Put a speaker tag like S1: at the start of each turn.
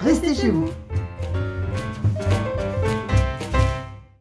S1: Restez chez vous.